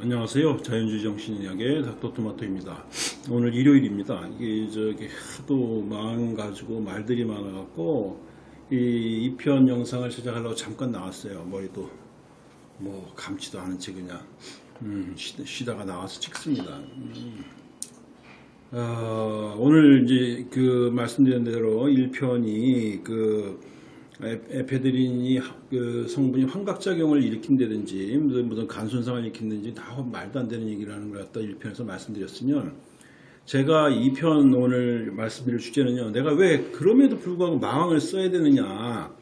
안녕하세요. 자연주의 정신의학의 닥터토마토입니다. 오늘 일요일입니다. 이게 저기 하도 마음 가지고 말들이 많아갖고 이 2편 영상을 제작하려고 잠깐 나왔어요. 머리도 뭐 감지도 않은 채 그냥 음, 쉬- 쉬다가 나와서 찍습니다. 음. 아, 오늘 이제 그 말씀드린 대로 1편이 그 에- 에페드린이 하- 그 성분이 환각작용을 일으킨다든지 무슨, 무슨 간 손상을 일으킨다든지 다 말도 안 되는 얘기를 하는 걸 갖다 1편에서 말씀드렸으면 제가 2편 오늘 말씀드릴 주제는요. 내가 왜 그럼에도 불구하고 마왕을 써야 되느냐.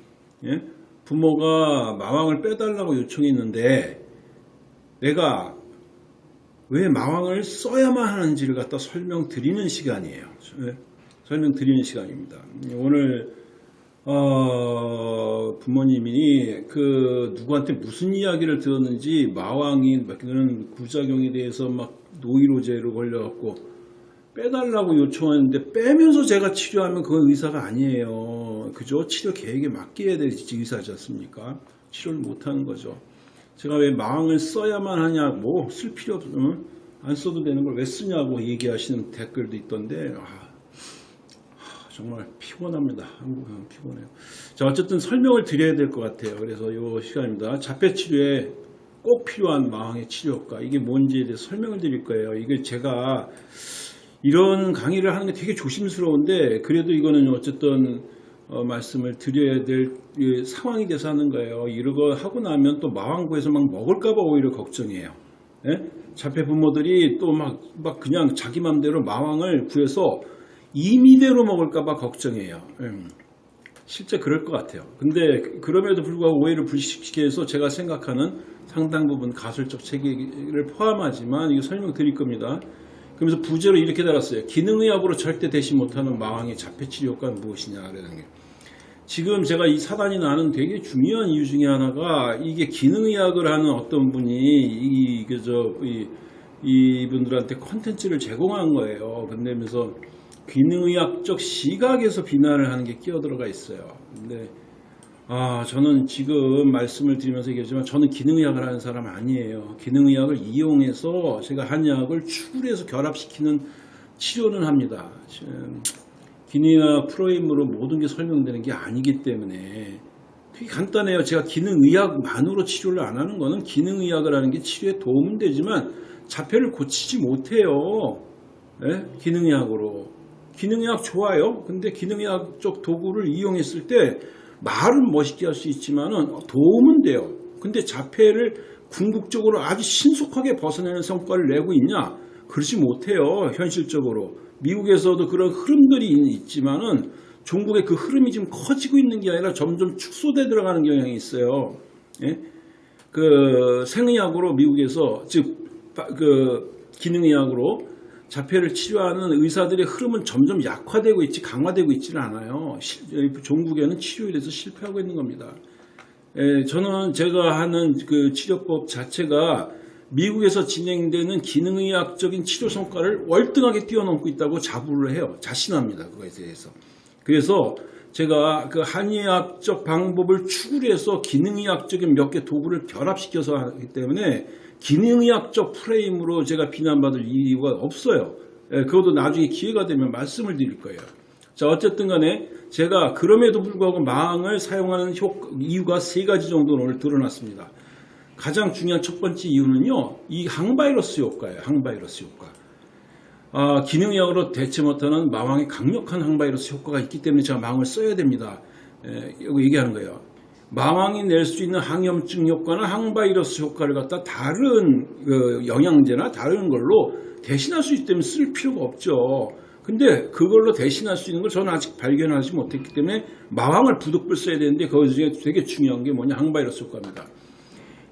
예? 부모가 마왕을 빼달라고 요청했는데 내가 왜 마왕을 써야만 하는지를 갖다 설명드리는 시간이에요. 예? 설명드리는 시간입니다. 오늘 어, 부모님이 그 누구한테 무슨 이야기를 들었는지 마왕이 그런 부작용에 대해서 막 노이로제로 걸려갖고 빼달라고 요청하는데 빼면서 제가 치료하면 그건 의사가 아니에요. 그죠? 치료 계획에 맡겨야 될 의사지 않습니까? 치료를 못하는 거죠. 제가 왜 마왕을 써야만 하냐고 쓸 필요 없으면 안 써도 되는 걸 왜 쓰냐고 얘기하시는 댓글도 있던데 아, 정말 피곤합니다. 피곤해요. 자, 어쨌든 설명을 드려야 될 것 같아요. 그래서 이 시간입니다. 자폐 치료에 꼭 필요한 마왕의 치료 효과 이게 뭔지에 대해서 설명을 드릴 거예요. 이게 제가 이런 강의를 하는 게 되게 조심스러운데 그래도 이거는 어쨌든 어, 말씀을 드려야 될이 상황이 돼서 하는 거예요. 이러고 하고 나면 또 마왕구에서 막 먹을까봐 오히려 걱정이에요. 예? 자폐 부모들이 또 막 막 그냥 자기 맘대로 마왕을 구해서 임의대로 먹을까봐 걱정해요. 음. 실제 그럴 것 같아요. 근데 그럼에도 불구하고 오해를 불식시키기 위해서 제가 생각하는 상당 부분 가설적 체계를 포함하지만 이거 설명드릴 겁니다. 그러면서 부제로 이렇게 달았어요. 기능의학으로 절대 대시 못하는 마왕의 자폐치료 효과는 무엇이냐 그러는 게. 지금 제가 이 사단이 나는 되게 중요한 이유 중에 하나가 이게 기능의학을 하는 어떤 분이 이, 그저, 이, 이분들한테 컨텐츠를 제공한 거예요. 근데면서 기능의학적 시각에서 비난을 하는 게 끼어 들어가 있어요. 근데 아 저는 지금 말씀을 드리면서 얘기하지만 저는 기능의학을 하는 사람 아니에요. 기능의학을 이용해서 제가 한의학을 추구해서 결합시키는 치료는 합니다. 기능의학 프로임으로 모든 게 설명되는 게 아니기 때문에 되게 간단해요. 제가 기능의학만으로 치료를 안 하는 거는 기능의학을 하는 게 치료에 도움은 되지만 자폐를 고치지 못해요. 예? 기능의학으로. 기능의학 좋아요. 근데 기능의학적 도구를 이용했을 때 말은 멋있게 할 수 있지만은 도움은 돼요. 근데 자폐를 궁극적으로 아주 신속하게 벗어내는 성과를 내고 있냐? 그러지 못해요. 현실적으로. 미국에서도 그런 흐름들이 있지만 은 종국의 그 흐름이 지금 커지고 있는 게 아니라 점점 축소돼 들어가는 경향이 있어요. 예? 그 생의학으로 미국에서 즉 그 기능의학으로 자폐를 치료하는 의사들의 흐름은 점점 약화되고 있지 강화되고 있지는 않아요. 실- 종국에는 치료에 대해서 실패하고 있는 겁니다. 에, 저는 제가 하는 그 치료법 자체가 미국에서 진행되는 기능의학적인 치료 성과를 월등하게 뛰어넘고 있다고 자부를 해요. 자신합니다. 그거에 대해서. 그래서 제가 그 한의학적 방법을 추구를 해서 기능의학적인 몇 개 도구를 결합시켜서 하기 때문에 기능의학적 프레임으로 제가 비난받을 이유가 없어요. 예, 그것도 나중에 기회가 되면 말씀을 드릴 거예요. 자, 어쨌든 간에 제가 그럼에도 불구하고 마항을 사용하는 효- 이유가 세 가지 정도는 오늘 드러났습니다. 가장 중요한 첫 번째 이유는요, 이 항바이러스 효과예요. 항바이러스 효과. 아, 기능의학으로 대체 못하는 마왕의 강력한 항바이러스 효과가 있기 때문에 제가 마왕을 써야 됩니다. 에, 이거 얘기하는 거예요. 마왕이 낼 수 있는 항염증 효과나 항바이러스 효과를 갖다 다른 그 영양제나 다른 걸로 대신할 수 있기 때문에 쓸 필요가 없죠. 근데 그걸로 대신할 수 있는 걸 저는 아직 발견하지 못했기 때문에 마왕을 부득불 써야 되는데 거기 중에 되게 중요한 게 뭐냐 항바이러스 효과입니다.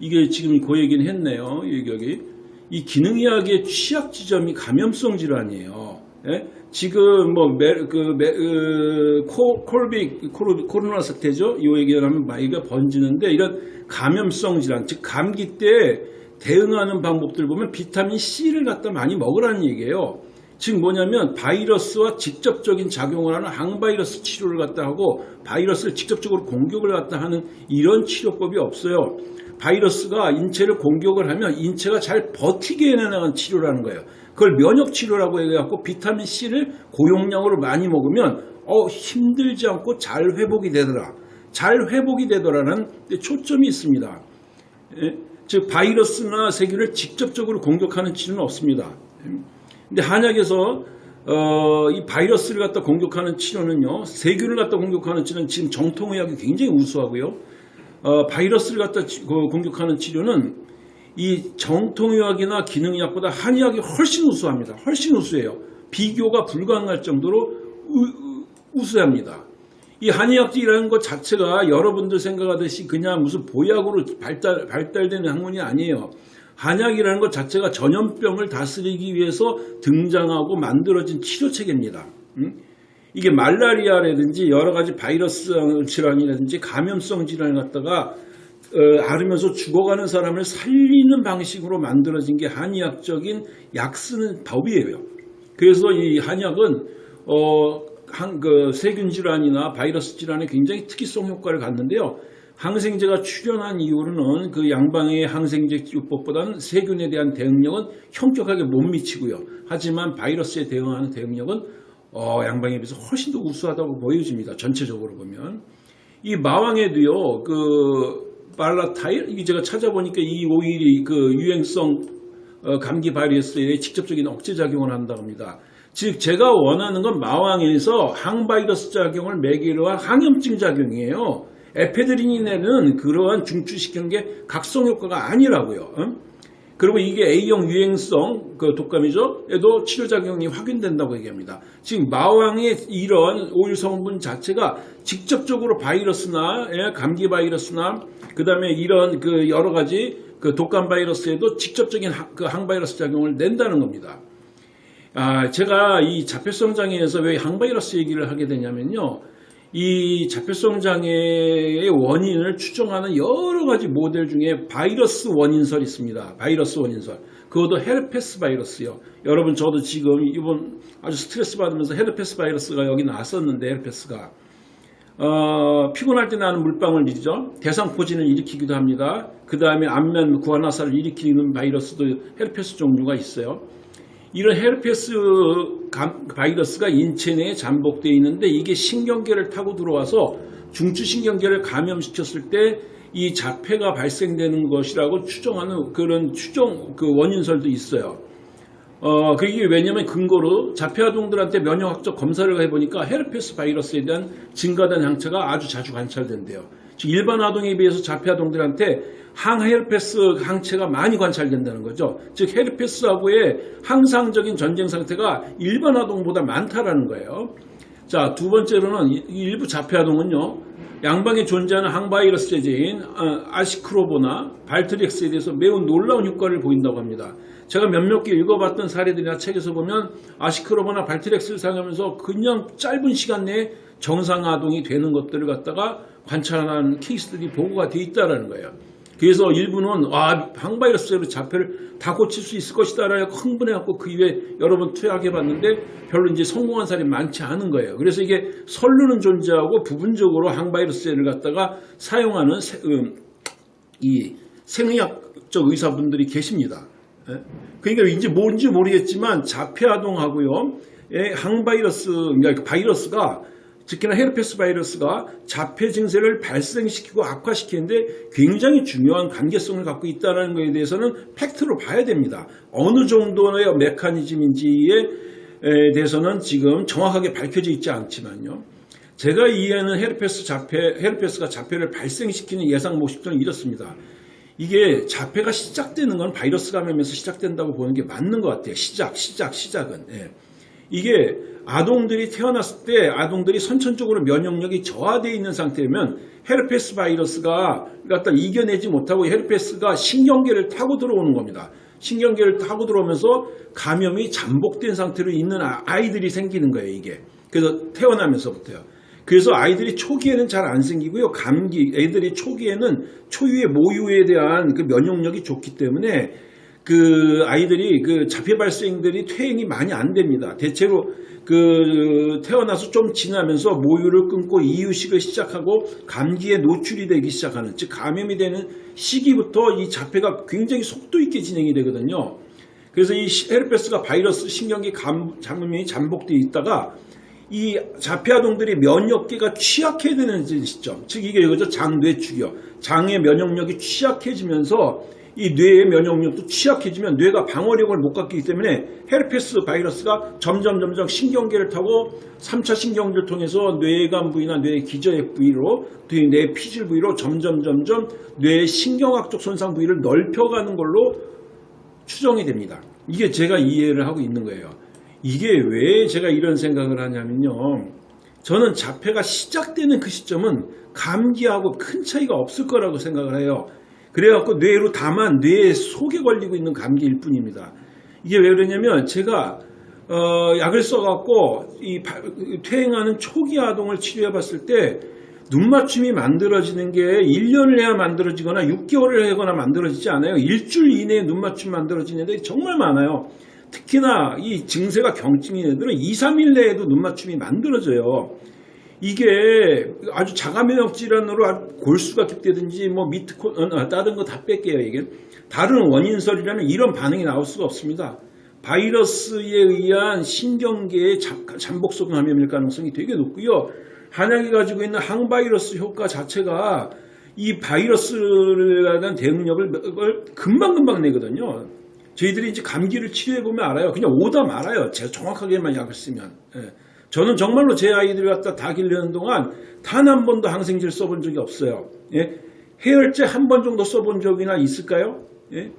이게 지금 그 얘기는 했네요. 여기, 여기. 이 기능의학의 취약 지점이 감염성 질환이에요. 예? 지금 뭐, 메, 그, 메, 그, 코, COVID, 코로, 코로나 사태죠? 이 얘기하면 많이가 번지는데 이런 감염성 질환, 즉, 감기 때 대응하는 방법들 보면 비타민 C를 갖다 많이 먹으라는 얘기예요. 즉 뭐냐면 바이러스와 직접적인 작용을 하는 항바이러스 치료를 갖다 하고 바이러스를 직접적으로 공격을 갖다 하는 이런 치료법이 없어요. 바이러스가 인체를 공격을 하면 인체가 잘 버티게 해내는 치료라는 거예요. 그걸 면역 치료라고 해갖고 비타민 C를 고용량으로 많이 먹으면 어, 힘들지 않고 잘 회복이 되더라. 잘 회복이 되더라는 초점이 있습니다. 예? 즉 바이러스나 세균을 직접적으로 공격하는 치료는 없습니다. 근데 한약에서 어, 이 바이러스를 갖다 공격하는 치료는요, 세균을 갖다 공격하는 치료는 지금 정통의학이 굉장히 우수하고요. 어, 바이러스를 갖다 치- 그 공격하는 치료는 이 정통의학이나 기능의학보다 한의학이 훨씬 우수합니다. 훨씬 우수해요. 비교가 불가능할 정도로 우, 우수합니다. 이 한의학이라는 것 자체가 여러분들 생각하듯이 그냥 무슨 보약으로 발달, 발달되는 학문이 아니에요. 한약이라는 것 자체가 전염병을 다스리기 위해서 등장하고 만들어진 치료체계입니다. 음? 이게 말라리아라든지 여러 가지 바이러스 질환이라든지 감염성 질환을 갖다가 어, 앓으면서 죽어가는 사람을 살리는 방식으로 만들어진 게 한의학적인 약 쓰는 법이에요. 그래서 이 한약은 어, 한, 그 세균 질환이나 바이러스 질환에 굉장히 특이성 효과를 갖는데요. 항생제가 출현한 이후로는 그 양방의 항생제 치료법보다는 세균에 대한 대응력은 현격하게 못 미치고요. 하지만 바이러스에 대응하는 대응력은 어, 양방에 비해서 훨씬 더 우수하다고 보여집니다. 전체적으로 보면. 이 마왕에도요, 그, 발라타일? 이게 제가 찾아보니까 이 오일이 그 유행성 어, 감기 바이러스에 직접적인 억제 작용을 한다고 합니다. 즉, 제가 원하는 건 마왕에서 항바이러스 작용을 매개로 한 항염증 작용이에요. 에페드린이네는 그러한 중추시키는 게 각성 효과가 아니라고요. 응? 그리고 이게 A형 유행성 그 독감이죠. 에도 치료작용이 확인된다고 얘기합니다. 지금 마왕의 이런 오일 성분 자체가 직접적으로 바이러스나 예, 감기 바이러스나 그 다음에 이런 그 여러 가지 그 독감 바이러스에도 직접적인 하- 그 항바이러스 작용을 낸다는 겁니다. 아, 제가 이 자폐성 장애에서 왜 항바이러스 얘기를 하게 되냐면요. 이 자폐성 장애의 원인을 추정하는 여러 가지 모델 중에 바이러스 원인설이 있습니다. 바이러스 원인설. 그것도 헤르페스 바이러스요. 여러분 저도 지금 이번 아주 스트레스 받으면서 헤르페스 바이러스가 여기 나왔었는데 헤르페스가 어, 피곤할 때 나는 물방울이죠. 대상포진을 일으키기도 합니다. 그 다음에 안면 구안화사를 일으키는 바이러스도 헤르페스 종류가 있어요. 이런 헤르페스 감- 바이러스가 인체 내에 잠복되어 있는데 이게 신경계를 타고 들어와서 중추신경계를 감염시켰을 때 이 자폐가 발생되는 것이라고 추정하는 그런 추정 그 원인설도 있어요. 어, 그게 왜냐면 근거로 자폐 아동들한테 면역학적 검사를 해보니까 헤르페스 바이러스에 대한 증가된 항체가 아주 자주 관찰된대요. 즉 일반 아동에 비해서 자폐 아동들한테 항헤르페스 항체가 많이 관찰된다는 거죠. 즉 헤르페스하고의 항상적인 전쟁 상태가 일반 아동보다 많다라는 거예요. 자, 두 번째로는 일부 자폐 아동은요. 양방에 존재하는 항바이러스 제제인 어, 아시크로보나 발트렉스에 대해서 매우 놀라운 효과를 보인다고 합니다. 제가 몇몇 개 읽어봤던 사례들이나 책에서 보면 아시크로보나 발트렉스를 사용하면서 그냥 짧은 시간 내에 정상 아동이 되는 것들을 갖다가 관찰하는 케이스들이 보고가 돼 있다라는 거예요. 그래서 일부는 아 항바이러스로 자폐를 다 고칠 수 있을 것이다 라고 흥분해갖고 그 이후에 여러 번 투약해봤는데 별로 이제 성공한 사람이 많지 않은 거예요. 그래서 이게 선류는 존재하고 부분적으로 항바이러스를 갖다가 사용하는 세- 음, 이 생의학적 의사분들이 계십니다. 예? 그러니까 이제 뭔지 모르겠지만 자폐 아동하고요, 예, 항바이러스, 그러니까 그 바이러스가 특히나 헤르페스 바이러스가 자폐 증세를 발생시키고 악화시키는데 굉장히 중요한 관계성을 갖고 있다는 것에 대해서는 팩트로 봐야 됩니다. 어느 정도의 메커니즘인지에 에 대해서는 지금 정확하게 밝혀져 있지 않지만요. 제가 이해하는 헤르페스 자폐, 헤르페스가 자폐를 발생시키는 예상 모습들은 이렇습니다. 이게 자폐가 시작되는 건 바이러스 감염에서 시작된다고 보는 게 맞는 것 같아요. 시작, 시작, 시작은. 예. 이게 아동들이 태어났을 때 아동들이 선천적으로 면역력이 저하되어 있는 상태면 헤르페스 바이러스가 갖다 이겨내지 못하고 헤르페스가 신경계를 타고 들어오는 겁니다. 신경계를 타고 들어오면서 감염이 잠복된 상태로 있는 아- 아이들이 생기는 거예요, 이게. 그래서 태어나면서부터요. 그래서 아이들이 초기에는 잘 안 생기고요. 감기, 애들이 초기에는 초유의 모유에 대한 그 면역력이 좋기 때문에 그 아이들이 그 자폐 발생들이 퇴행이 많이 안 됩니다. 대체로 그 태어나서 좀 지나면서 모유를 끊고 이유식을 시작하고 감기에 노출이 되기 시작하는 즉 감염이 되는 시기부터 이 자폐가 굉장히 속도 있게 진행이 되거든요. 그래서 이 헤르페스가 바이러스 신경계 감, 감염이 잠복돼 있다가 이 자폐 아동들이 면역계가 취약해지는 시점, 즉 이게 이거죠 장뇌축이요. 장의 면역력이 취약해지면서 이 뇌의 면역력도 취약해지면 뇌가 방어력을 못 갖기 때문에 헤르페스 바이러스가 점점 점점 신경계를 타고 3차 신경계를 통해서 뇌관 부위나 뇌의 기저핵 부위로 뇌 피질 부위로 점점 점점 뇌의 신경학적 손상 부위를 넓혀가는 걸로 추정이 됩니다. 이게 제가 이해를 하고 있는 거예요. 이게 왜 제가 이런 생각을 하냐면요. 저는 자폐가 시작되는 그 시점은 감기하고 큰 차이가 없을 거라고 생각을 해요. 그래갖고 뇌로 다만 뇌 속에 걸리고 있는 감기일 뿐입니다. 이게 왜 그러냐면 제가 어, 약을 써갖고 이 바- 퇴행하는 초기 아동을 치료해 봤을 때 눈맞춤이 만들어지는 게 1년을 해야 만들어지거나 6개월을 하거나 만들어지지 않아요. 일주일 이내에 눈맞춤 만들어지는 애들이 정말 많아요. 특히나 이 증세가 경증인 애들은 2, 3일 내에도 눈맞춤이 만들어져요. 이게 아주 자가면역 질환으로 골수가 깊다든지 뭐 미트코 어, 다른 거 다 뺄게요 이게 다른 원인설이라면 이런 반응이 나올 수가 없습니다. 바이러스에 의한 신경계의 잠- 잠복성 감염일 가능성이 되게 높고요. 한약이 가지고 있는 항바이러스 효과 자체가 이 바이러스에 대한 대응력을 금방금방 내거든요. 저희들이 이제 감기를 치료해 보면 알아요. 그냥 오다 말아요. 제가 정확하게만 약을 쓰면. 예. 저는 정말로 제 아이들을 갖다 다 기르는 동안 단 한 번도 항생제를 써본 적이 없어요. 예? 해열제 한 번 정도 써본 적이나 있을까요? 예?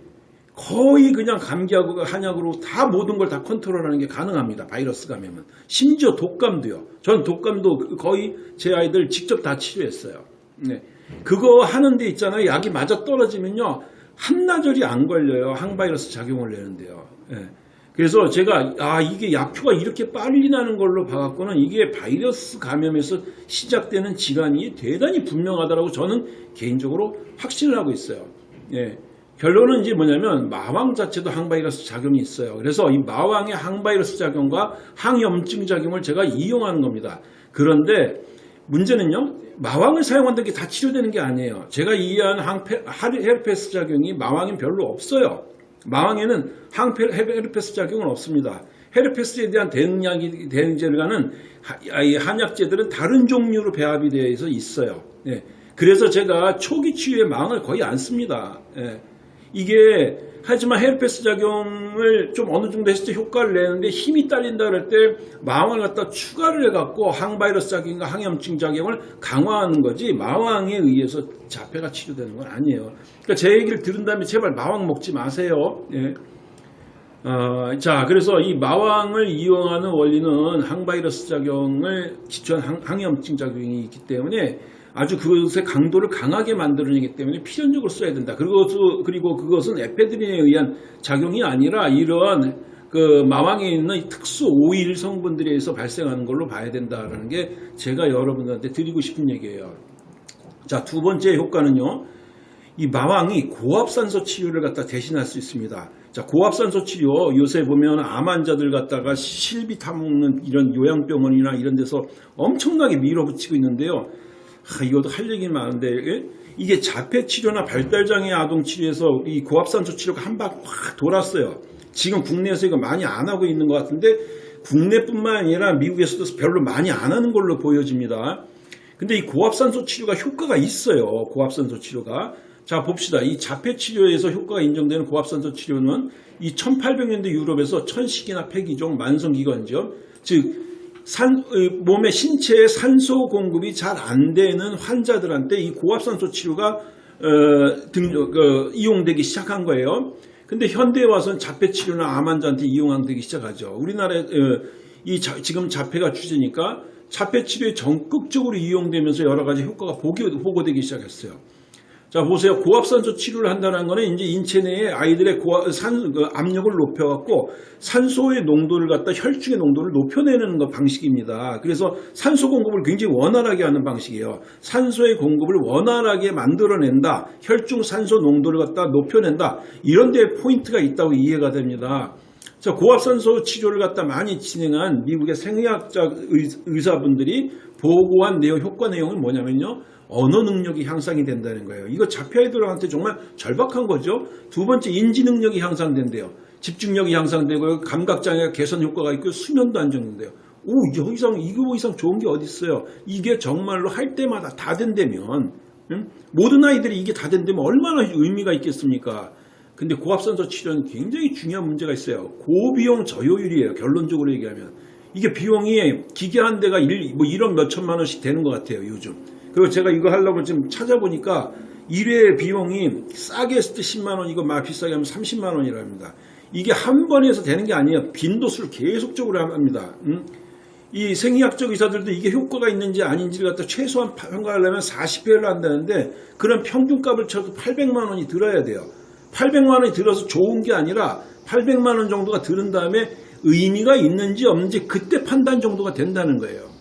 거의 그냥 감기하고 한약으로 다 모든 걸 다 컨트롤하는 게 가능합니다. 바이러스 감염은. 심지어 독감도요. 전 독감도 거의 제 아이들 직접 다 치료했어요. 네. 그거 하는데 있잖아요. 약이 맞아 떨어지면요. 한나절이 안 걸려요. 항바이러스 작용을 내는데요. 예. 그래서 제가 아 이게 약효가 이렇게 빨리 나는 걸로 봐갖고는 이게 바이러스 감염에서 시작되는 질환이 대단히 분명하다라고 저는 개인적으로 확신을 하고 있어요. 예. 결론은 이제 뭐냐면 마왕 자체도 항바이러스 작용이 있어요. 그래서 이 마왕의 항바이러스 작용과 항염증 작용을 제가 이용하는 겁니다. 그런데 문제는요, 마왕을 사용한다는 게 다 치료되는 게 아니에요. 제가 이해한 항페, 헤르페스 작용이 마왕엔 별로 없어요. 마왕에는 항페, 헤르페스 작용은 없습니다. 헤르페스에 대한 대응약이, 대응제를가는 한약제들은 다른 종류로 배합이 되어 있어요. 예. 그래서 제가 초기 치유에 마왕을 거의 안 씁니다. 예. 이게 하지만 헤르페스 작용을 좀 어느 정도 했을 때 효과를 내는데 힘이 딸린다 그럴 때 마왕을 갖다 추가를 해갖고 항바이러스 작용과 항염증 작용을 강화하는 거지 마왕에 의해서 자폐가 치료되는 건 아니에요. 그러니까 제 얘기를 들은 다음에 제발 마왕 먹지 마세요. 예. 어, 자, 그래서 이 마왕을 이용하는 원리는 항바이러스 작용을 기초한 항, 항염증 작용이 있기 때문에 아주 그것의 강도를 강하게 만들어내기 때문에 필연적으로 써야 된다. 그리고, 그리고 그것은 에페드린에 의한 작용이 아니라 이러한 그 마왕에 있는 특수 오일 성분들에 의해서 발생하는 걸로 봐야 된다라는 게 제가 여러분들한테 드리고 싶은 얘기예요. 자, 두 번째 효과는요. 이 마왕이 고압산소 치료를 갖다 대신할 수 있습니다. 자, 고압산소 치료 요새 보면 암 환자들 갖다가 실비 타먹는 이런 요양병원이나 이런 데서 엄청나게 밀어붙이고 있는데요. 아, 이것도 할 얘기 많은데 예? 이게 자폐 치료나 발달장애 아동 치료에서 이 고압산소 치료가 한 방 확 돌았어요. 지금 국내에서 이거 많이 안 하고 있는 것 같은데 국내뿐만 아니라 미국에서도 별로 많이 안 하는 걸로 보여집니다. 근데 이 고압산소 치료가 효과가 있어요. 고압산소 치료가. 자 봅시다. 이 자폐 치료에서 효과가 인정되는 고압산소 치료는 이 1800년대 유럽에서 천식이나 폐기종, 만성기관지염, 즉 산, 몸의 신체에 산소 공급이 잘 안 되는 환자들한테 이 고압산소 치료가 어, 등, 어, 이용되기 시작한 거예요. 근데 현대에 와서는 자폐 치료나 암 환자한테 이용되기 시작하죠. 우리나라에 어, 이 자, 지금 자폐가 주제니까 자폐 치료에 적극적으로 이용되면서 여러 가지 효과가 보기, 보고되기 시작했어요. 자 보세요 고압산소 치료를 한다는 거는 이제 인체 내에 아이들의 고압, 산, 그 압력을 높여갖고 산소의 농도를 갖다 혈중의 농도를 높여내는 거 방식입니다. 그래서 산소 공급을 굉장히 원활하게 하는 방식이에요. 산소의 공급을 원활하게 만들어낸다. 혈중 산소 농도를 갖다 높여낸다. 이런 데 포인트가 있다고 이해가 됩니다. 자, 고압산소 치료를 갖다 많이 진행한 미국의 생의학자 의사분들이 보고한 내용, 효과 내용은 뭐냐면요. 언어 능력이 향상이 된다는 거예요. 이거 자폐 아이들한테 정말 절박한 거죠. 두 번째 인지 능력이 향상된대요. 집중력이 향상되고 감각장애 개선 효과가 있고 수면도 안정된대요. 오, 여 이상 이거 이상 좋은 게 어디 있어요? 이게 정말로 할 때마다 다 된다면 응? 모든 아이들이 이게 다 된다면 얼마나 의미가 있겠습니까? 근데 고압산소 치료는 굉장히 중요한 문제가 있어요. 고비용 저효율이에요. 결론적으로 얘기하면. 이게 비용이 기계 한 대가 1, 뭐 1억 몇천만 원씩 되는 것 같아요. 요즘. 그리고 제가 이거 하려고 지금 찾아보니까 1회 비용이 싸게 했을 때 10만 원, 이거 막 비싸게 하면 30만 원이라 합니다. 이게 한 번에 해서 되는 게 아니에요. 빈도수를 계속적으로 합니다. 음? 이 생의학적 의사들도 이게 효과가 있는지 아닌지를 갖다 최소한 평가하려면 40회를 한다는데 그런 평균값을 쳐도 800만 원이 들어야 돼요. 800만 원이 들어서 좋은 게 아니라 800만 원 정도가 들은 다음에 의미가 있는지 없는지 그때 판단 정도가 된다는 거예요.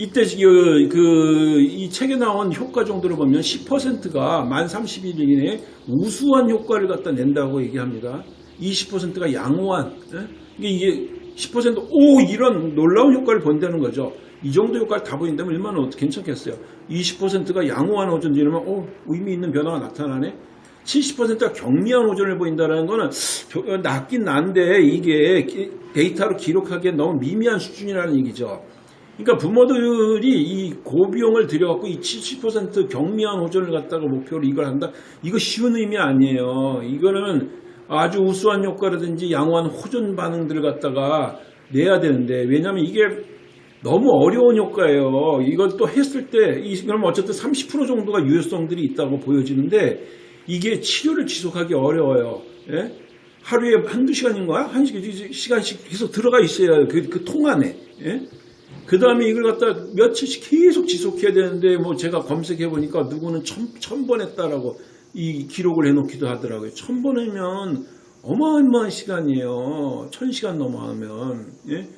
이때 그, 그, 이 책에 나온 효과 정도를 보면 10%가 만 30일 이내에 우수한 효과를 갖다 낸다고 얘기합니다. 20%가 양호한, 예? 이게 10% 오, 이런 놀라운 효과를 본다는 거죠. 이 정도 효과를 다 보인다면 얼마나 괜찮겠어요. 20%가 양호한 오전 이러면, 오, 의미 있는 변화가 나타나네. 70%가 경미한 오전을 보인다는 거는 낮긴 난데 이게 데이터로 기록하기에 너무 미미한 수준이라는 얘기죠. 그러니까 부모들이 이 고비용을 들여갖고 이 70% 경미한 호전을 갖다가 목표로 이걸 한다. 이거 쉬운 의미 아니에요. 이거는 아주 우수한 효과라든지 양호한 호전 반응들을 갖다가 내야 되는데 왜냐하면 이게 너무 어려운 효과예요. 이걸 또 했을 때, 그럼 어쨌든 30% 정도가 유효성들이 있다고 보여지는데 이게 치료를 지속하기 어려워요. 예? 하루에 한두 시간인가? 한 시간씩 계속 들어가 있어야 그, 그 통 안에. 예? 그 다음에 이걸 갖다 며칠씩 계속 지속해야 되는데 뭐 제가 검색해 보니까 누구는 천, 천 번 했다라고 이 기록을 해놓기도 하더라고요. 천 번이면 어마어마한 시간이에요. 천 시간 넘어가면. 예?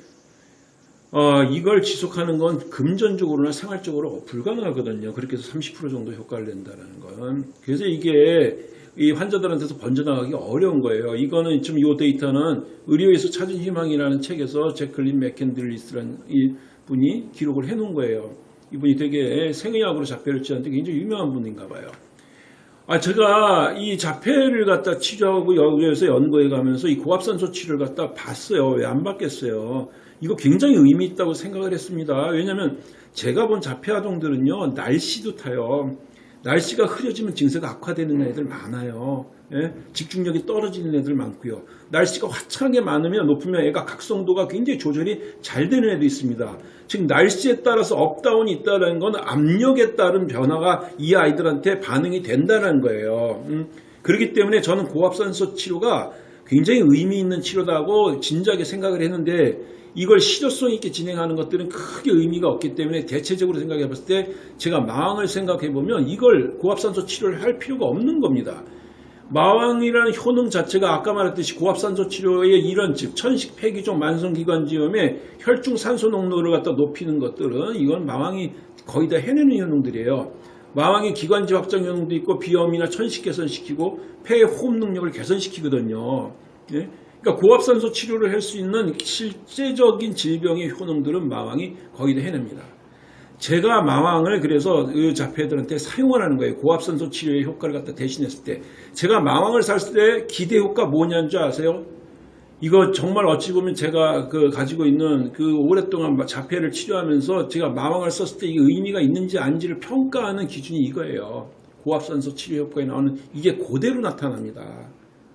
어, 이걸 지속하는 건 금전적으로나 생활적으로 불가능하거든요. 그렇게 해서 30% 정도 효과를 낸다는 건. 그래서 이게 이 환자들한테서 번져나가기 어려운 거예요. 이거는 지금 이 데이터는 의료에서 찾은 희망이라는 책에서 제클린 맥켄들리스라는 이 분이 기록을 해 놓은 거예요. 이분이 되게 생의학으로 자폐를 치는데 굉장히 유명한 분인가 봐요. 아, 제가 이 자폐를 갖다 치료하고 여기에서 연구해 가면서 이 고압산소 치료를 갖다 봤어요. 왜 안 받겠어요? 이거 굉장히 의미 있다고 생각을 했습니다. 왜냐하면 제가 본 자폐 아동들은요, 날씨도 타요. 날씨가 흐려지면 증세가 악화되는 애들 많아요. 예? 집중력이 떨어지는 애들 많고요. 날씨가 화창하게 많으면 높으면 애가 각성도가 굉장히 조절이 잘 되는 애도 있습니다. 즉 날씨에 따라서 up down이 있다는 건 압력에 따른 변화가 이 아이들한테 반응이 된다는 거예요. 음? 그렇기 때문에 저는 고압산소 치료가 굉장히 의미 있는 치료다고 진작에 생각을 했는데 이걸 실효성 있게 진행하는 것들은 크게 의미가 없기 때문에 대체적으로 생각해 봤을 때 제가 마왕을 생각해 보면 이걸 고압산소 치료를 할 필요가 없는 겁니다. 마왕이라는 효능 자체가 아까 말했듯이 고압산소 치료의 이런 즉 천식 폐기종 만성기관지염에 혈중 산소 농도를 갖다 높이는 것들은 이건 마왕이 거의 다 해내는 효능들이에요. 마왕이 기관지 확장 효능도 있고 비염이나 천식 개선시키고 폐의 호흡 능력을 개선시키거든요. 예? 그러니까 고압산소 치료를 할 수 있는 실제적인 질병의 효능들은 마왕이 거의 다 해냅니다. 제가 마왕을 그래서 그 자폐들한테 사용하라는 거예요. 고압산소 치료의 효과를 갖다 대신했을 때. 제가 마왕을 샀을 때 기대 효과 뭐냐는 줄 아세요? 이거 정말 어찌 보면 제가 그 가지고 있는 그 오랫동안 자폐를 치료하면서 제가 마왕을 썼을 때 이게 의미가 있는지 아닌지를 평가하는 기준이 이거예요. 고압산소 치료 효과에 나오는 이게 그대로 나타납니다.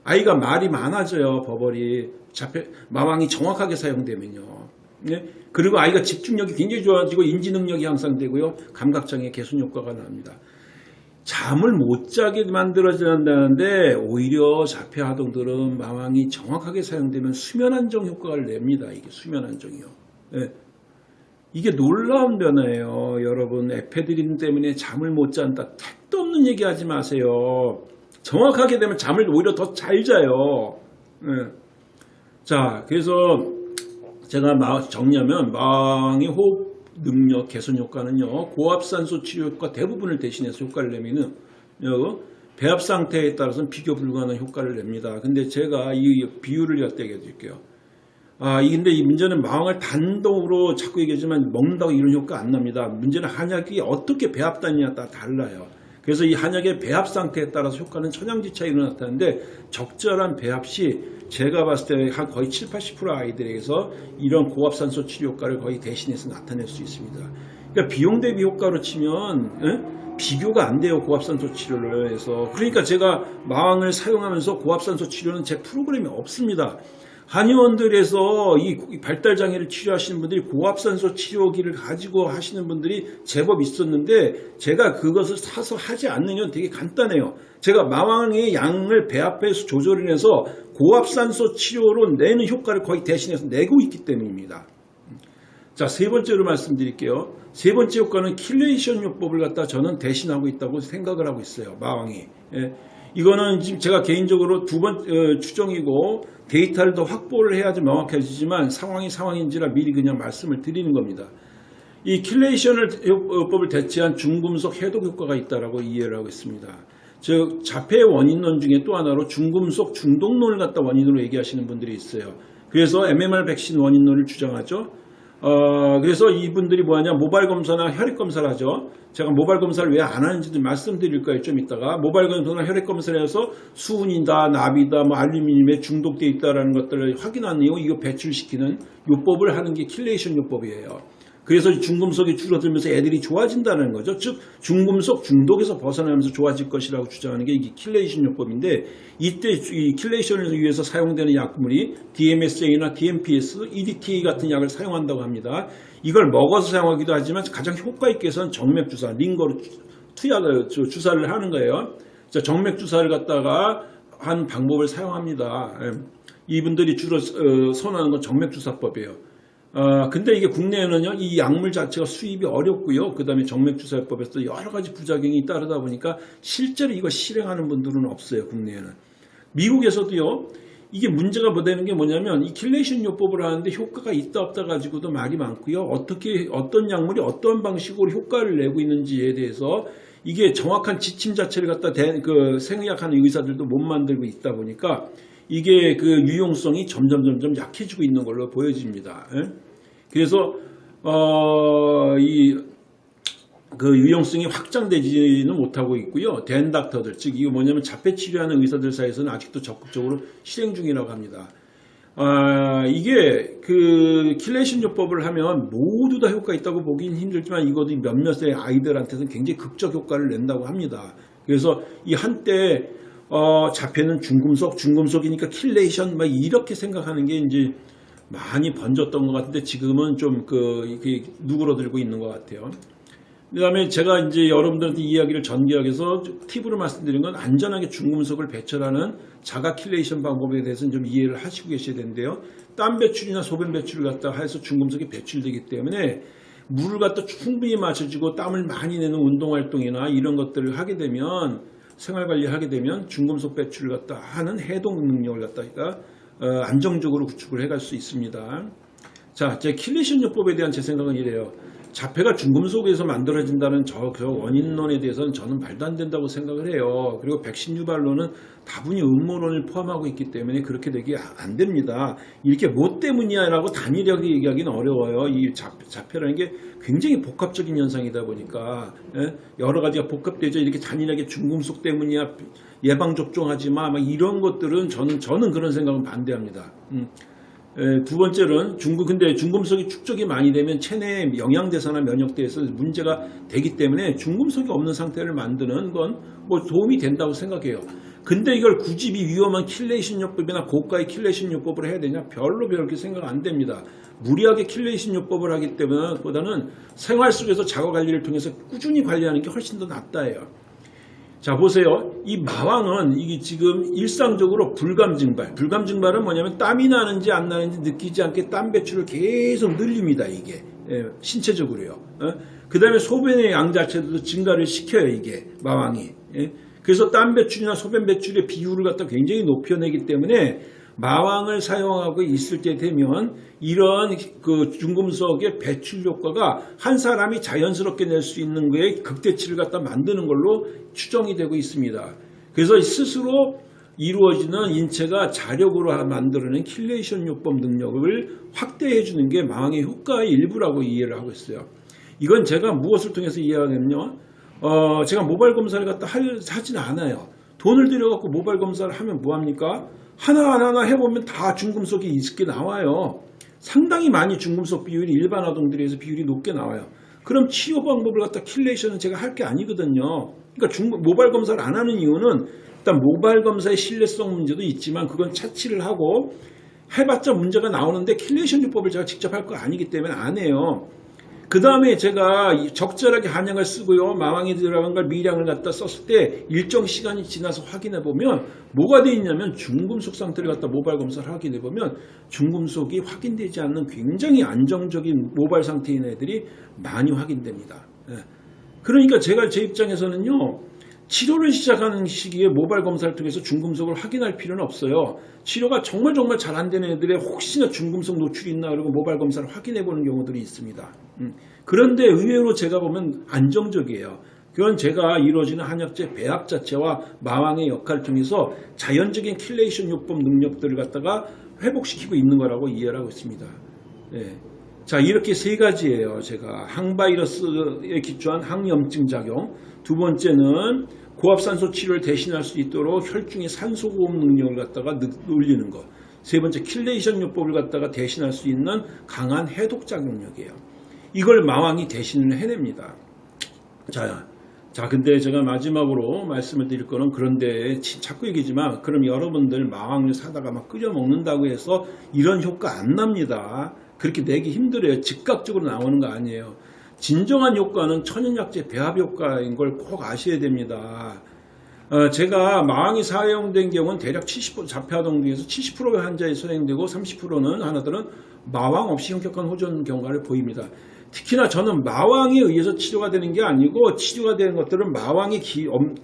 아이가 말이 많아져요. 버벌이 자폐 마왕이 정확하게 사용되면요. 네? 그리고 아이가 집중력이 굉장히 좋아지고 인지 능력이 향상되고요. 감각장애 개선 효과가 납니다. 잠을 못 자게 만들어진다는데 오히려 자폐 아동들은 마왕이 정확하게 사용되면 수면 안정 효과를 냅니다. 이게 수면 안정이요. 네. 이게 놀라운 변화예요. 여러분 에페드린 때문에 잠을 못 잔다. 택도 없는 얘기하지 마세요. 정확하게 되면 잠을 오히려 더 잘 자요. 예. 자 그래서 제가 마- 정리하면 마왕의 호흡 능력 개선 효과는요 고압산소 치료 효과 대부분을 대신해서 효과를 요 배합 상태에 따라서는 비교 불가능한 효과를 냅니다. 근데 제가 이 비율을 얘기해 드릴게요. 아, 이 근데 이 문제는 마왕을 단독으로 자꾸 얘기하지만 먹는다고 이런 효과 안 납니다. 문제는 한약이 어떻게 배합되느냐에 따라 달라요. 그래서 이 한약의 배합 상태에 따라서 효과는 천양지 차이로 나타나는데 적절한 배합 시 제가 봤을 때 한 거의 7, 80% 아이들에게서 이런 고압산소 치료 효과를 거의 대신해서 나타낼 수 있습니다. 그러니까 비용 대비 효과로 치면 예? 비교가 안 돼요 고압산소 치료를 해서 그러니까 제가 마왕을 사용하면서 고압산소 치료는 제 프로그램이 없습니다. 한의원들에서 이 발달 장애를 치료하시는 분들이 고압산소 치료기를 가지고 하시는 분들이 제법 있었는데 제가 그것을 사서 하지 않는 이유는 되게 간단해요. 제가 마황의 양을 배합해서 조절을 해서 고압산소 치료로 내는 효과를 거의 대신해서 내고 있기 때문입니다. 자, 세 번째로 말씀드릴게요. 세 번째 효과는 chelation 요법을 갖다 저는 대신하고 있다고 생각을 하고 있어요. 마황이. 예. 이거는 지금 제가 개인적으로 두번 어, 추정이고 데이터를 더 확보를 해야지 명확해지지만 상황이 상황인지라 미리 그냥 말씀을 드리는 겁니다. 이 chelation을 요법을 대체한 중금속 해독 효과가 있다라고 이해를 하고 있습니다. 즉 자폐 원인론 중에 또 하나로 중금속 중독론을 갖다 원인으로 얘기하시는 분들이 있어요. 그래서 MMR 백신 원인론을 주장하죠. 어, 그래서 이분들이 뭐하냐 모발 검사나 혈액 검사를 하죠. 제가 모발 검사를 왜 안 하는지도 말씀드릴 거예요. 좀 이따가 모발 검사나 혈액 검사를 해서 수은이다, 납이다, 뭐 알루미늄에 중독돼 있다라는 것들을 확인한 이후 이거 배출시키는 요법을 하는 게 chelation 요법이에요. 그래서 중금속이 줄어들면서 애들이 좋아진다는 거죠. 즉 중금속 중독에서 벗어나면서 좋아질 것이라고 주장하는 게 이게 chelation 요법인데 이때 이 킬레이션을 위해서 사용되는 약물이 DMSA나 DMPS, EDTA 같은 약을 사용한다고 합니다. 이걸 먹어서 사용하기도 하지만 가장 효과 있게 해서는 정맥 주사, 링거로 투약을 주- 주사를 하는 거예요. 자, 정맥 주사를 갖다가 한 방법을 사용합니다. 예. 이분들이 주로 어, 선호하는 건 정맥 주사법이에요. 어, 근데 이게 국내에는요, 이 약물 자체가 수입이 어렵고요. 그 다음에 정맥주사법에서 여러 가지 부작용이 따르다 보니까 실제로 이거 실행하는 분들은 없어요, 국내에는. 미국에서도요, 이게 문제가 뭐 되는 게 뭐냐면 이 chelation 요법을 하는데 효과가 있다 없다 가지고도 말이 많고요. 어떻게 어떤 약물이 어떤 방식으로 효과를 내고 있는지에 대해서 이게 정확한 지침 자체를 갖다 대, 그 생의학하는 의사들도 못 만들고 있다 보니까 이게 그 유용성이 점점 점점 약해지고 있는 걸로 보여집니다. 예? 그래서 어 이 그 유용성이 확장되지는 못하고 있고요. DAN doctor들, 즉 이거 뭐냐면 자폐 치료하는 의사들 사이에서는 아직도 적극적으로 실행 중이라고 합니다. 아, 이게 그 chelation 요법을 하면 모두 다 효과 있다고 보긴 힘들지만 이것도 몇몇의 아이들한테는 굉장히 극적 효과를 낸다고 합니다. 그래서 이 한때 어, 자폐는 중금속, 중금속이니까 chelation 막 이렇게 생각하는 게 이제 많이 번졌던 것 같은데 지금은 좀그 이게 누그러들고 있는 것 같아요. 그 다음에 제가 이제 여러분들한테 이야기를 전개하기 위해서 팁으로 말씀드린 건 안전하게 중금속을 배출하는 자가 chelation 방법에 대해서는 좀 이해를 하시고 계셔야 되는데요. 땀 배출이나 소변 배출을 갖다 해서 중금속이 배출되기 때문에 물을 갖다 충분히 마셔주고 땀을 많이 내는 운동활동이나 이런 것들을 하게 되면 생활관리를 하게 되면 중금속 배출을 갖다 하는 해독 능력을 갖다가 어, 안정적으로 구축을 해갈 수 있습니다. 자, 제 chelation 요법에 대한 제 생각은 이래요. 자폐가 중금속에서 만들어진다는 저, 그 원인론에 대해서는 저는 말도 안 된다고 생각을 해요. 그리고 백신 유발론은 다분히 음모론을 포함하고 있기 때문에 그렇게 되기 안 됩니다. 이렇게 뭐 때문이야라고 단일하게 얘기하기는 어려워요. 이 자, 자폐라는 게 굉장히 복합적인 현상이다 보니까 예? 여러 가지가 복합되죠. 이렇게 단일하게 중금속 때문이야 예방 접종하지 마, 막 이런 것들은 저는 저는 그런 생각은 반대합니다. 음. 에, 두 번째는 중금 근데 중금속이 축적이 많이 되면 체내 영양대사나 면역대에서 문제가 되기 때문에 중금속이 없는 상태를 만드는 건 뭐 도움이 된다고 생각해요. 근데 이걸 굳이 이 위험한 chelation 요법이나 고가의 chelation 요법을 해야 되냐? 별로 그렇게 생각 안 됩니다. 무리하게 chelation 요법을 하기 때문에 보다는 생활 속에서 자가 관리를 통해서 꾸준히 관리하는 게 훨씬 더 낫다예요. 자 보세요. 이 마황은 이게 지금 일상적으로 불감 증발. 불감 증발은 뭐냐면 땀이 나는지 안 나는지 느끼지 않게 땀 배출을 계속 늘립니다. 이게 예, 신체적으로요. 그 다음에 소변의 양 자체도 증가를 시켜요, 이게, 마황이. 예. 그래서 땀 배출이나 소변 배출의 비율을 갖다 굉장히 높여내기 때문에 마황을 사용하고 있을 때 되면 이런 그 중금속의 배출 효과가 한 사람이 자연스럽게 낼 수 있는 거에 극대치를 갖다 만드는 걸로 추정이 되고 있습니다. 그래서 스스로 이루어지는 인체가 자력으로 만들어낸 chelation 요법 능력을 확대해 주는 게 마황의 효과의 일부라고 이해를 하고 있어요. 이건 제가 무엇을 통해서 이해하냐면요. 어, 제가 모발 검사를 갖다 할, 하지는 않아요. 돈을 들여갖고 모발 검사를 하면 뭐합니까? 하나하나 해보면 다 중금속이 있게 나와요. 상당히 많이 중금속 비율이 일반 아동들에 비해서 비율이 높게 나와요. 그럼 치료 방법을 갖다 chelation은 제가 할 게 아니거든요. 그러니까 중, 모발 검사를 안 하는 이유는 일단 모발 검사의 신뢰성 문제도 있지만 그건 차치를 하고 해봤자 문제가 나오는데 chelation 요법을 제가 직접 할 거 아니기 때문에 안 해요. 그 다음에 제가 적절하게 한약을 쓰고요. 마왕이 들어간 걸 미량을 갖다 썼을 때 일정 시간이 지나서 확인해 보면 뭐가 돼 있냐면 중금속 상태를 갖다 모발 검사를 확인해 보면 중금속이 확인되지 않는 굉장히 안정적인 모발 상태인 애들이 많이 확인됩니다. 예. 그러니까 제가 제 입장에서는요. 치료를 시작하는 시기에 모발 검사를 통해서 중금속을 확인할 필요는 없어요. 치료가 정말 정말 잘 안 되는 애들의 혹시나 중금속 노출이 있나 그러고 모발 검사를 확인해 보는 경우들이 있습니다. 음. 그런데 의외로 제가 보면 안정적이에요. 그건 제가 이루어지는 한약재 배합 자체와 마황의 역할을 통해서 자연적인 chelation 요법 능력들을 갖다가 회복시키고 있는 거라고 이해를 하고 있습니다. 예. 자 이렇게 세 가지예요. 제가 항바이러스에 기초한 항염증 작용. 두 번째는 고압산소 치료를 대신할 수 있도록 혈중의 산소 고흡 능력을 갖다가 올리는 것. 세 번째 chelation 요법을 갖다가 대신할 수 있는 강한 해독 작용력이에요. 이걸 마황이 대신을 해냅니다. 자, 자, 근데 제가 마지막으로 말씀을 드릴 거는 그런데 자꾸 얘기지만 그럼 여러분들 마황을 사다가 막 끓여 먹는다고 해서 이런 효과 안 납니다. 그렇게 내기 힘들어요. 즉각적으로 나오는 거 아니에요. 진정한 효과는 천연약재 배합 효과인 걸 꼭 아셔야 됩니다. 어, 제가 마왕이 사용된 경우는 대략 70% 자폐아동 중에서 70%의 환자에 사용되고 30%는 하나들은 마왕 없이 현격한 호전 경과를 보입니다. 특히나 저는 마왕에 의해서 치료가 되는 게 아니고 치료가 되는 것들은 마왕이 기, 엄,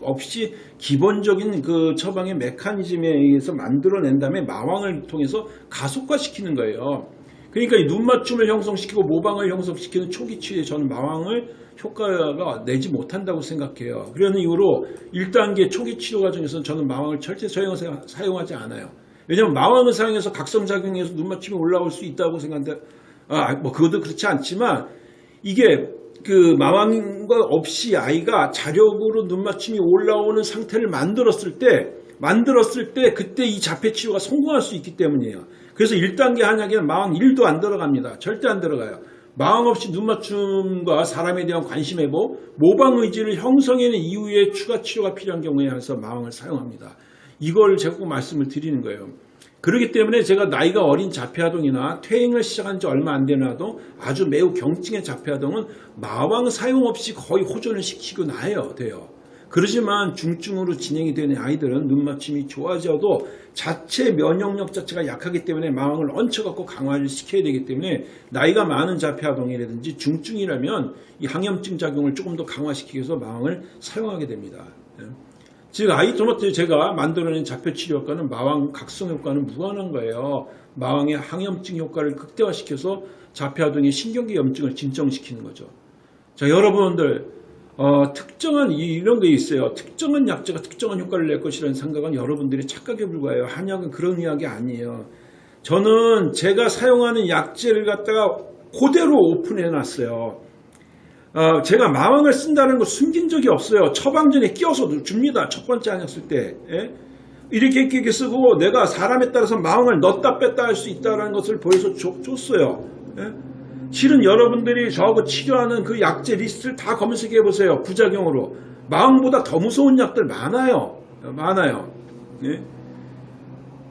없이 기본적인 그 처방의 메커니즘에 의해서 만들어낸 다음에 마왕을 통해서 가속화시키는 거예요. 그러니까 이 눈맞춤을 형성시키고 모방을 형성시키는 초기 치유에 저는 마왕을 효과가 내지 못한다고 생각해요. 그러는 이유로 1단계 초기 치료 과정에서는 저는 마왕을 절대 사용하지 않아요. 왜냐하면 마왕을 사용해서 각성작용해서 눈맞춤이 올라올 수 있다고 생각하는데 아, 뭐 그것도 그렇지 않지만 이게 그 마왕과 없이 아이가 자력으로 눈맞춤이 올라오는 상태를 만들었을 때 만들었을 때 그때 이 자폐 치료가 성공할 수 있기 때문이에요. 그래서 1단계 한약에는 마왕 1도 안 들어갑니다. 절대 안 들어가요. 마왕 없이 눈 맞춤과 사람에 대한 관심 회복, 모방 의지를 형성해낸 이후에 추가 치료가 필요한 경우에 한해서 마왕을 사용합니다. 이걸 제가 꼭 말씀을 드리는 거예요. 그렇기 때문에 제가 나이가 어린 자폐아동이나 퇴행을 시작한 지 얼마 안 되는 아동, 아주 매우 경증의 자폐아동은 마왕 사용 없이 거의 호전을 시키고 나요, 돼요. 그러지만 중증으로 진행이 되는 아이들은 눈맞춤이 좋아져도 자체 면역력 자체가 약하기 때문에 마왕을 얹혀갖고 강화를 시켜야 되기 때문에 나이가 많은 자폐아동이라든지 중증이라면 이 항염증 작용을 조금 더 강화시키기 위해서 마왕을 사용하게 됩니다. 예. 즉 아이토마토 제가 만들어낸 자폐치료 효과는 마왕 각성 효과는 무한한 거예요. 마왕의 항염증 효과를 극대화시켜서 자폐아동의 신경계 염증을 진정시키는 거죠. 자 여러분들 어, 특정한 이런 게 있어요. 특정한 약제가 특정한 효과를 낼 것이라는 생각은 여러분들이 착각에 불과해요. 한약은 그런 이야기 아니에요. 저는 제가 사용하는 약제를 갖다가 그대로 오픈해 놨어요. 어, 제가 마왕을 쓴다는 거 숨긴 적이 없어요. 처방전에 끼워서 줍니다. 첫 번째 쓸 때. 예? 이렇게 이렇게 쓰고 내가 사람에 따라서 마왕을 넣었다 뺐다 할 수 있다는 것을 보여서 줬, 줬어요. 예? 실은 여러분들이 저하고 치료하는 그 약제 리스트를 다 검색해 보세요. 부작용으로. 마음보다 더 무서운 약들 많아요. 많아요. 예?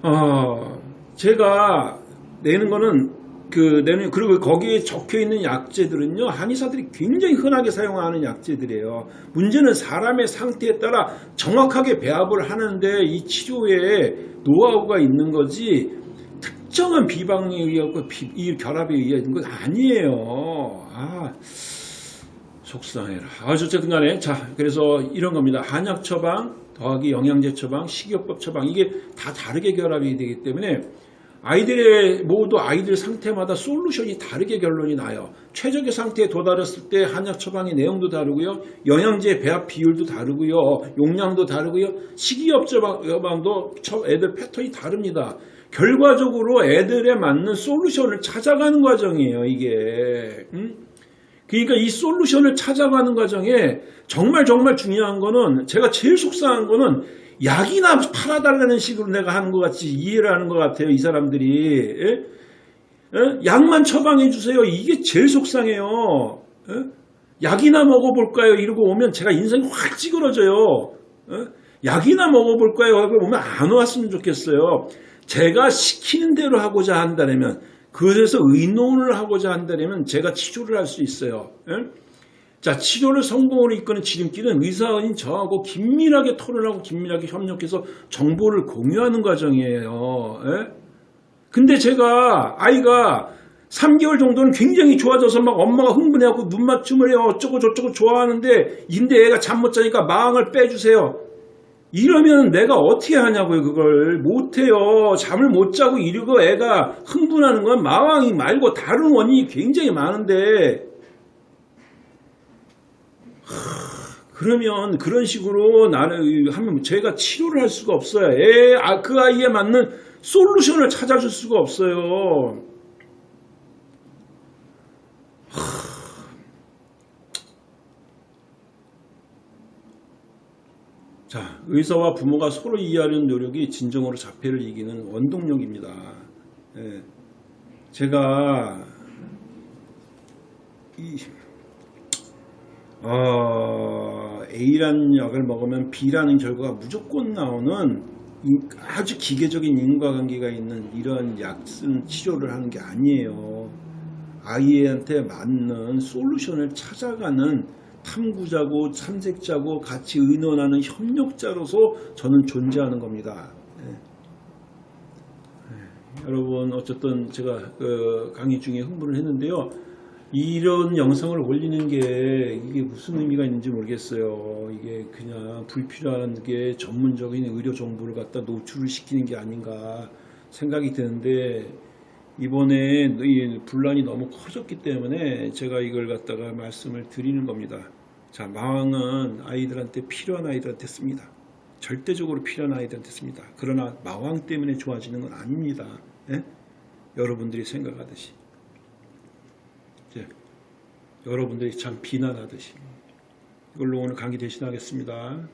어, 제가 내는 거는 그 내는 그리고 거기에 적혀 있는 약제들은요 한의사들이 굉장히 흔하게 사용하는 약제들이에요. 문제는 사람의 상태에 따라 정확하게 배합을 하는데 이 치료에 노하우가 있는 거지 특정한 비방에 의하고 비- 이 결합에 의한 건 아니에요. 아, 속상해라. 아, 어쨌든 간에. 자, 그래서 이런 겁니다. 한약 처방, 더하기 영양제 처방, 식이요법 처방. 이게 다 다르게 결합이 되기 때문에 아이들의, 모두 아이들 상태마다 솔루션이 다르게 결론이 나요. 최적의 상태에 도달했을 때 한약 처방의 내용도 다르고요. 영양제 배합 비율도 다르고요. 용량도 다르고요. 식이요법 처방도 처- 애들 패턴이 다릅니다. 결과적으로 애들에 맞는 솔루션을 찾아가는 과정이에요, 이게. 음? 그러니까 이 솔루션을 찾아가는 과정에 정말 정말 중요한 거는 제가 제일 속상한 거는 약이나 팔아달라는 식으로 내가 하는 것 같이 이해를 하는 것 같아요. 이 사람들이. 예? 예? 약만 처방해 주세요. 이게 제일 속상해요. 예? 약이나 먹어볼까요? 이러고 오면 제가 인생이 확 찌그러져요. 예? 약이나 먹어볼까요? 하고 오면 안 왔으면 좋겠어요. 제가 시키는 대로 하고자 한다면 그래서 의논을 하고자 한다면 제가 치료를 할 수 있어요. 예? 자, 치료를 성공으로 이끄는 지름길은 의사인 저하고 긴밀하게 토론하고 긴밀하게 협력해서 정보를 공유하는 과정이에요. 예? 근데 제가 아이가 3개월 정도는 굉장히 좋아져서 막 엄마가 흥분해하고 눈 맞춤을 해요. 어쩌고 저쩌고 좋아하는데 인데 애가 잠 못 자니까 마왕을 빼주세요. 이러면 내가 어떻게 하냐고요, 그걸. 못해요. 잠을 못 자고 이러고 애가 흥분하는 건 마왕이 말고 다른 원인이 굉장히 많은데, 하, 그러면 그런 식으로 나는 하면 제가 치료를 할 수가 없어요. 애, 아, 그 아이에 맞는 솔루션을 찾아줄 수가 없어요. 자, 의사와 부모가 서로 이해하려는 노력이 진정으로 자폐를 이기는 원동력입니다. 예. 제가 이 어, A라는 약을 먹으면 B라는 결과가 무조건 나오는 인- 아주 기계적인 인과관계가 있는 이런 약 쓴 치료를 하는 게 아니에요. 아이한테 맞는 솔루션을 찾아가는 탐구자고 탐색자고 같이 의논하는 협력자로서 저는 존재하는 겁니다. 예. 예, 여러분 어쨌든 제가 그 강의 중에 흥분을 했는데요. 이런 영상을 올리는 게 이게 무슨 의미가 있는지 모르겠어요. 이게 그냥 불필요한 게 전문적인 의료 정보를 갖다 노출을 시키는 게 아닌가 생각이 드는데 이번에 이 분란이 너무 커졌기 때문에 제가 이걸 갖다가 말씀을 드리는 겁니다. 자, 마왕은 아이들한테 필요한 아이들한테 씁니다. 절대적으로 필요한 아이들한테 씁니다. 그러나 마왕 때문에 좋아지는 건 아닙니다. 예? 여러분들이 생각하듯이. 예. 여러분들이 참 비난하듯이. 이걸로 오늘 강의 대신하겠습니다.